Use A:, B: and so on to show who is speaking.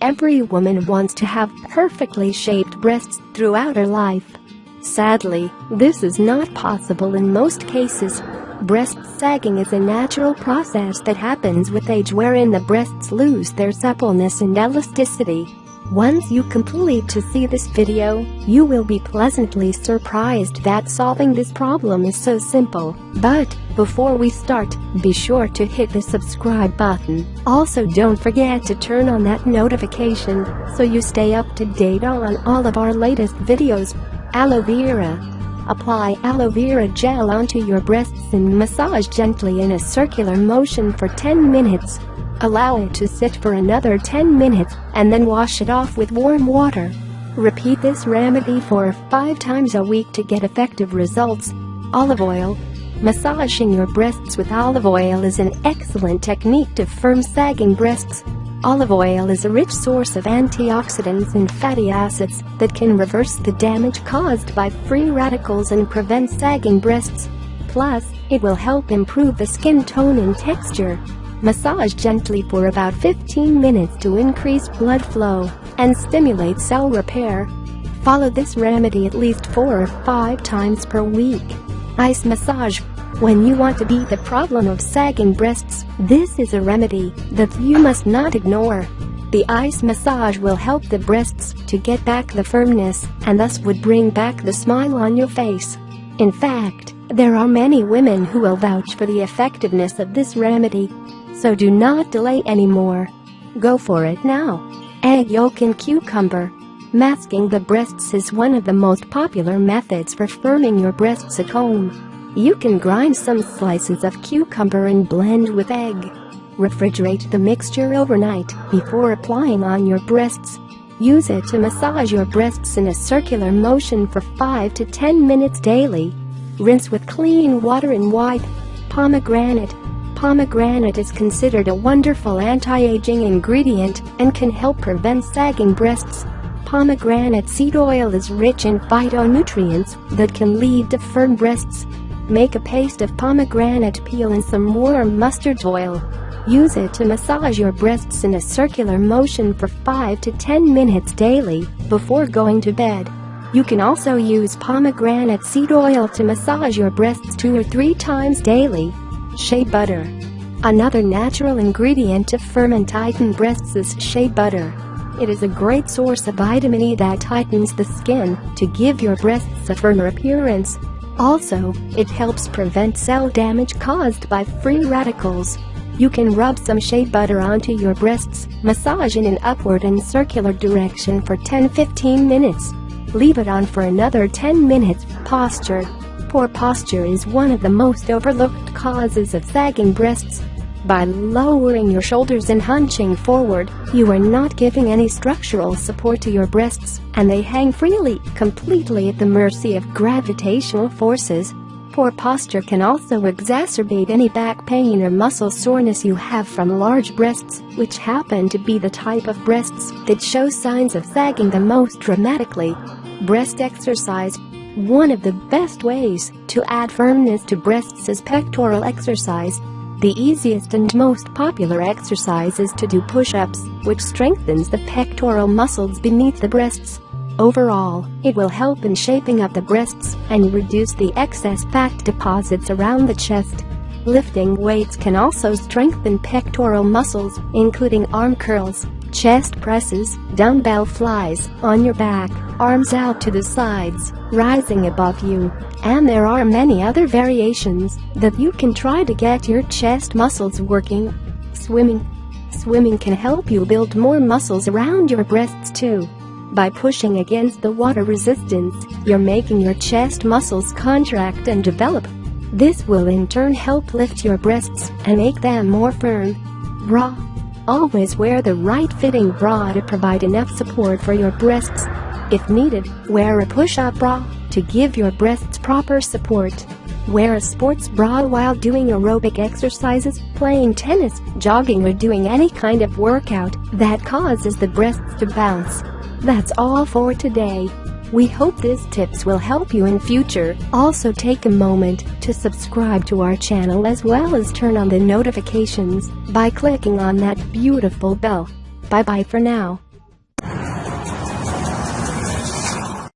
A: every woman wants to have perfectly shaped breasts throughout her life. Sadly, this is not possible in most cases. Breast sagging is a natural process that happens with age wherein the breasts lose their suppleness and elasticity. Once you complete to see this video, you will be pleasantly surprised that solving this problem is so simple. But, before we start, be sure to hit the subscribe button. Also don't forget to turn on that notification so you stay up to date on all of our latest videos. Aloe vera. Apply aloe vera gel onto your breasts and massage gently in a circular motion for 10 minutes. Allow it to sit for another 10 minutes and then wash it off with warm water. Repeat this remedy for 5 times a week to get effective results. Olive oil. Massaging your breasts with olive oil is an excellent technique to firm sagging breasts. Olive oil is a rich source of antioxidants and fatty acids that can reverse the damage caused by free radicals and prevent sagging breasts. Plus, it will help improve the skin tone and texture. Massage gently for about 15 minutes to increase blood flow and stimulate cell repair. Follow this remedy at least 4 or 5 times per week. Ice massage. When you want to beat the problem of sagging breasts, this is a remedy that you must not ignore. The ice massage will help the breasts to get back the firmness and thus would bring back the smile on your face. In fact, there are many women who will vouch for the effectiveness of this remedy so do not delay anymore. Go for it now. Egg yolk and cucumber. Masking the breasts is one of the most popular methods for firming your breasts at home. You can grind some slices of cucumber and blend with egg. Refrigerate the mixture overnight before applying on your breasts. Use it to massage your breasts in a circular motion for 5 to 10 minutes daily. Rinse with clean water and wipe. Pomegranate Pomegranate is considered a wonderful anti-aging ingredient and can help prevent sagging breasts. Pomegranate seed oil is rich in phytonutrients that can lead to firm breasts. Make a paste of pomegranate peel and some warm mustard oil. Use it to massage your breasts in a circular motion for 5 to 10 minutes daily before going to bed. You can also use pomegranate seed oil to massage your breasts two or three times daily. Shea butter. Another natural ingredient to firm and tighten breasts is shea butter. It is a great source of vitamin E that tightens the skin to give your breasts a firmer appearance. Also, it helps prevent cell damage caused by free radicals. You can rub some shea butter onto your breasts, massage in an upward and circular direction for 10-15 minutes. Leave it on for another 10 minutes. Posture Poor posture is one of the most overlooked causes of sagging breasts. By lowering your shoulders and hunching forward, you are not giving any structural support to your breasts, and they hang freely, completely at the mercy of gravitational forces. Poor posture can also exacerbate any back pain or muscle soreness you have from large breasts, which happen to be the type of breasts that show signs of sagging the most dramatically. Breast exercise one of the best ways to add firmness to breasts is pectoral exercise. The easiest and most popular exercise is to do push-ups, which strengthens the pectoral muscles beneath the breasts. Overall, it will help in shaping up the breasts and reduce the excess fat deposits around the chest. Lifting weights can also strengthen pectoral muscles, including arm curls, chest presses, dumbbell flies, on your back, arms out to the sides, rising above you. And there are many other variations that you can try to get your chest muscles working. Swimming. Swimming can help you build more muscles around your breasts too. By pushing against the water resistance, you're making your chest muscles contract and develop. This will in turn help lift your breasts and make them more firm. Bra. Always wear the right fitting bra to provide enough support for your breasts. If needed, wear a push-up bra to give your breasts proper support. Wear a sports bra while doing aerobic exercises, playing tennis, jogging or doing any kind of workout that causes the breasts to bounce. That's all for today. We hope these tips will help you in future. Also take a moment to subscribe to our channel as well as turn on the notifications by clicking on that beautiful bell. Bye bye for now.